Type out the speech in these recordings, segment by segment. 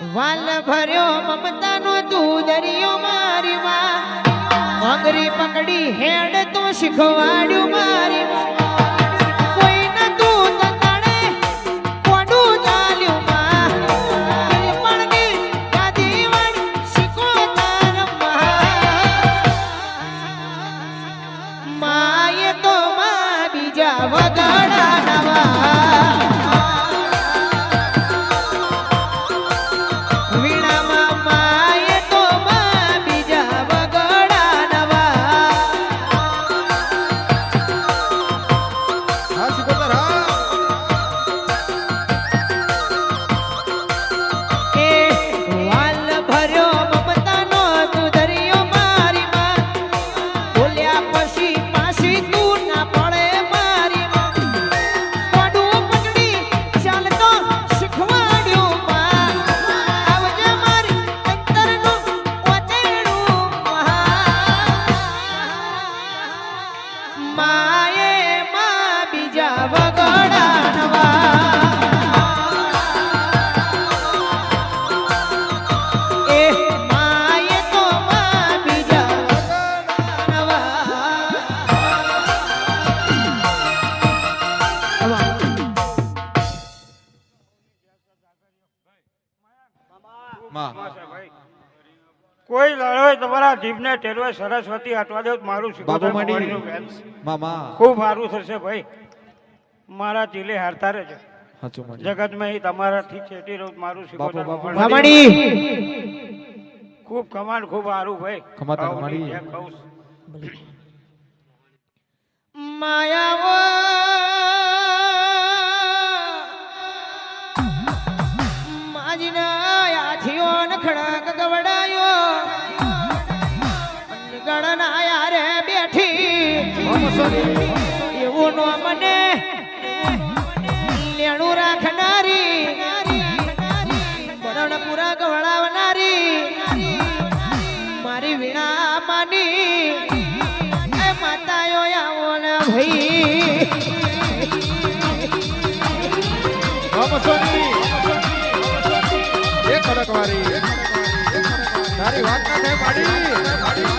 વાલ ભર્યો મમતાનો તું દરિયો મારી માં આંગળી પકડી હેડ તું શીખવાડ્યું મારી માં તમારા જીભને ટેરવે સરસ્વતી હટવા દેવ મારું બાપુ માંડી મામા. ખૂબ સારું થશે ભાઈ. મારા ચીલે હારતા રહેજો. જગતમાં તમારાથી છેટી રહું મારું શીખવાડી ખૂબ કમાન ખૂબ સારું ભાઈ. કમાતા માયા બેઠી એવું નો મને લેણું રાખનારી. બરણ પૂરા ગવડાવનારી. મારી વીણા માની. માતાયો આવો ને ભાઈ. વાત ના થાય, માડી.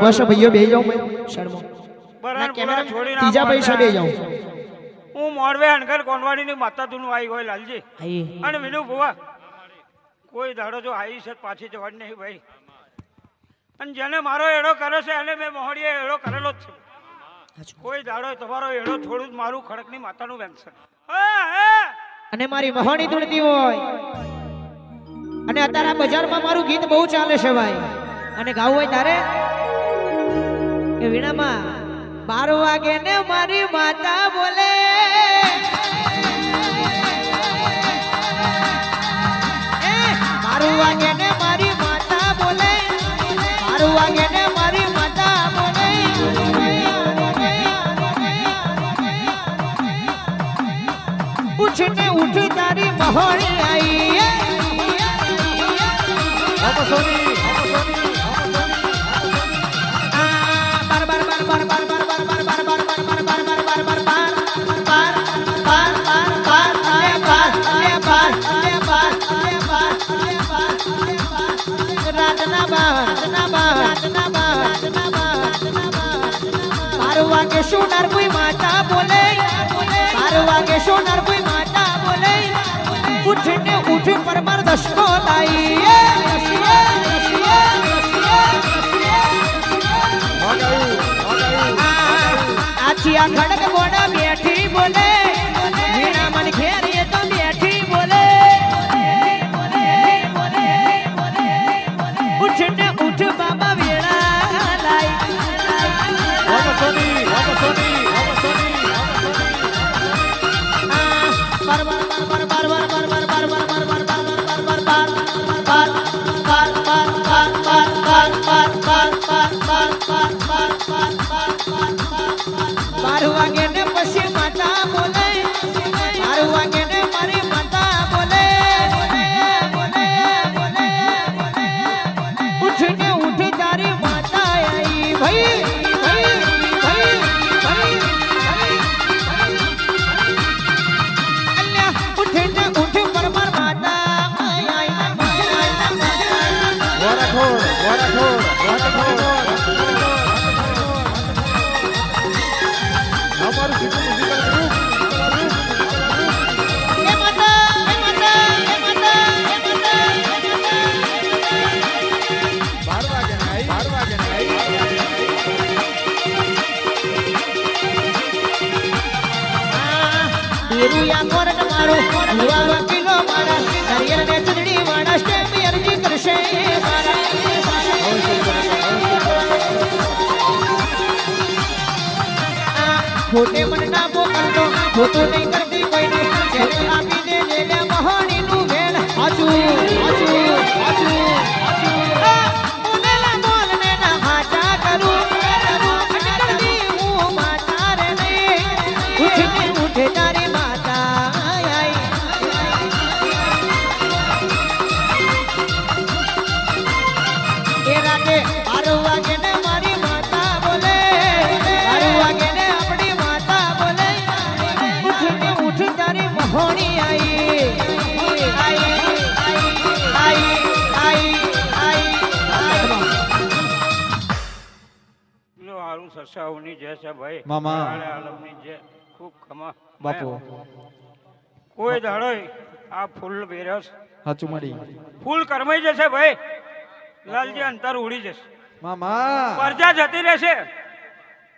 ઊભા છે ભાઈઓ બે જાઓ શર્મો. ના ત્રીજા પૈસા બે. જાઓ હું મોરવે હણકર કોનવાડીની માતા તું આવી હોય લાલજી. અને વિનુ ભુવા. કોઈ દાડો જો આવી છે તો પાછી જવાની નહીં ભાઈ. અને જેને મારો એડો કર્યો છે એને મેં મોહડીએ એડો કરેલો જ છે. કોઈ દાડો તમારો એડો થોડું જ મારું ખડકની માતાનું હા! અને મારી મહાણી ધૂળતી હોય. અને અત્યારે આ બજારમાં મારું ગીત બહુ ચાલે છે ભાઈ. અને ગાવું હોય તારે? એ વીણામાં બાર વાગે ને મારી માતા બોલે. બાર વાગે ને મારી માતા બોલે. બાર વાગે ને મારી માતા બોલે. ઉઠ તારી મહોણી આઈ. મમસોની સોનાર કોઈ માતા બોલે બાર વાગે સોનાર કોઈ માતા બોલે ઉઠ ને ઉઠ પરમાર દસકો લાઈ આખી આ ખડક ગોડા બાર વીરુયા કોરટ મન ના મોકલતો ખોટું નહીં સસાઓની જય છે ભાઈ મામા. આલમની જય ખૂબ કમા બાપુ. કોઈ દાડો આ ફૂલ બેરસ. હાચું મળી ફૂલ કરમાઈ જશે ભાઈ. લાલજી અંતર ઉડી જશે. મામા. પરજા જતી રહેશે.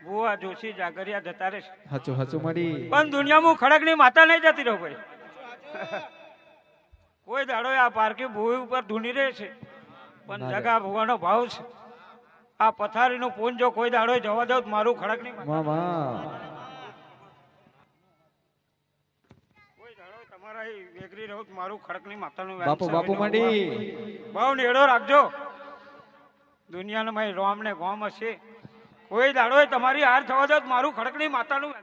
બુઆ જોશી જાગરિયા જતા રહેશે. હાચું હાચું મળી પણ દુનિયામાં ખડકની માતા નહીં જતી રહો ભાઈ. કોઈ દાડો આ પારકી ભૂમિ ઉપર ધૂની રહે છે. પણ જગા ભુવાનો ભાવ છે. આ પથારીનું પૂન જો કોઈ દાડો જવા દો મારું ખડક નહીં મામા. તમારા વેગરી રહો તો મારું ખડકની માતાનું બાપુ બાપુ મળી બહુ નેડો રાખજો. દુનિયાનો ભાઈ રોમ ને ગોમ હશે. કોઈ દાડો તમારી હાર થવા દો મારું ખડકની માતાનું.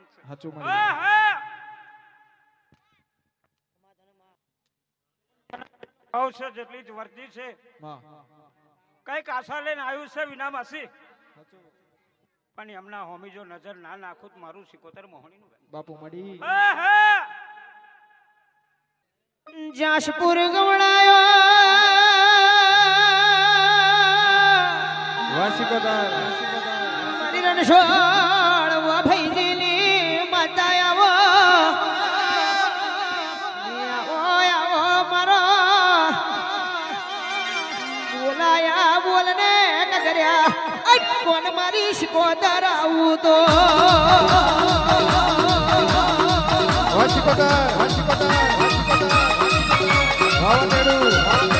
ભાવ છે. જેટલી જ વર્તી છે. કંઈક આશા લઈને આવ્યું છે વિના માસી પણ એમના હોમી જો નજર ના નાખું તો મારું સિકોતર મોહણીનું વેણ. બાપુ મળી. હા, હા. જાશપુર ગવડાયો વાસિકોતર રણછોડ નગર્યા અટ કોણ તો? આવું તો વાસિકોદાર વાસિકોદાર વાસિકોદાર ભાવનેડુ ભાવનેડુ ભાવનેડુ.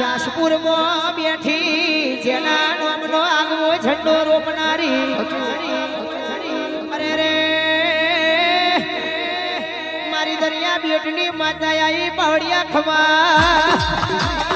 જાસપુરમાં બેઠી જેના નામનો આગવો ઝંડો રોપનારી. અરે રે. મારી દરિયા બેટની માતા આવી પાવડિયા ખમા.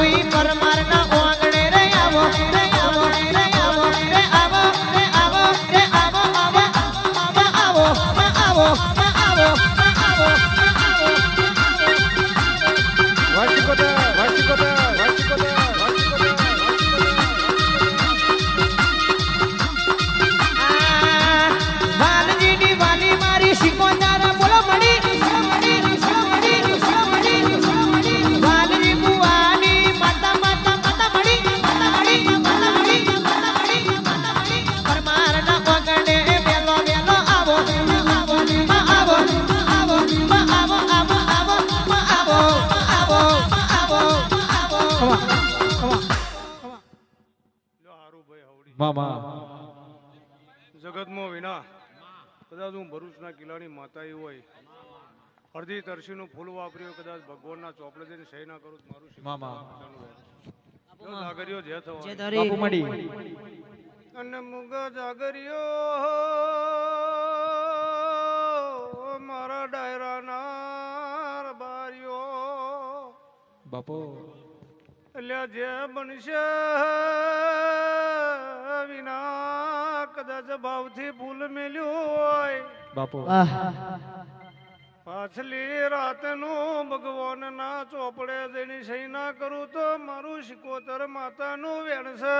कोई परमा મામા. જગતમાં વિના કદાચ હું ભરૂચના કિલ્લાની માતા એ હોય. અડધી તરસીનું ફૂલ વાપર્યું કદાચ ભગવાનના ચોપડે જઈને સહી ના કરું મારું મામા. જો જે થવા અને મુગ જાગરીઓ મારા ડાયરાના બારીઓ બાપુ. એટલે જે બનશે વિના કદાચ ભાવથી ભૂલ મેલ્યું હોય. બાપુ. પાછલી રાતનું ભગવાનના ચોપડે જઈને સહી ના કરું તો મારું શિકોતર માતાનું વેણશે.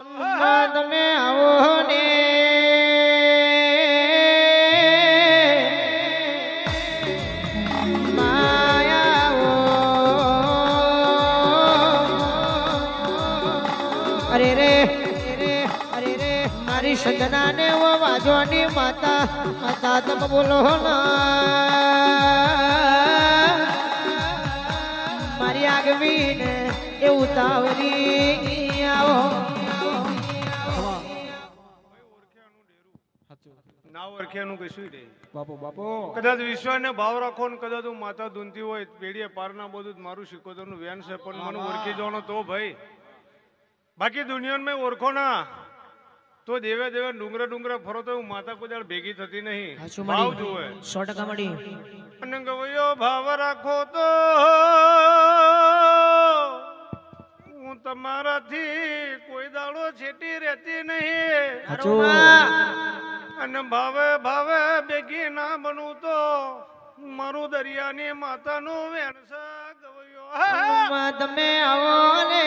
માં તમે આવો મારી ને ઓ વાજવાની માતા. માતા તમ બોલો ના. મારી આગવી ને એ ઉતાવળી આવો. સાચું. ના ઓળખ્યાનું કશું નહીં બાપુ બાપુ. કદાચ વિશ્વાસને ભાવ રાખો ને કદાચ હું માતા ધૂનતી હોય પેઢીએ પારના બધું મારું શિકોતરનું વેન છે પણ મને ઓળખી જવાનો તો ભાઈ બાકી દુનિયામાં મેં ઓળખો ના. તો દેવે દેવે ડુંગરા ડુંગરા ફરો તો હું માતા કોઈ દાડ ભેગી થતી નહીં. ભાવ જોવે સો ટકા મળી અને ગવયો ભાવ રાખો તો હું તમારાથી કોઈ દાડો છેટી રહેતી નહીં. અને ભાવે ભાવે ભેગી ના બનવું તો મારું દરિયાની માતાનું વેણસા ગવયો. તમે આવો ને.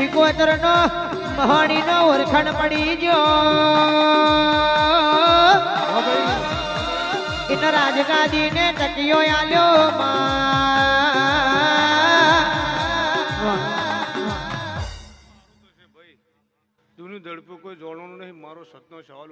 શિકોતર નો મહાણી નો ઓળખાણ પડી ભાઈ ઇન રાજગાદી ને તકિયો આલ્યો માં. દુનું દડપું કોઈ જોડવાનું નહીં, મારો સતનો સવાલ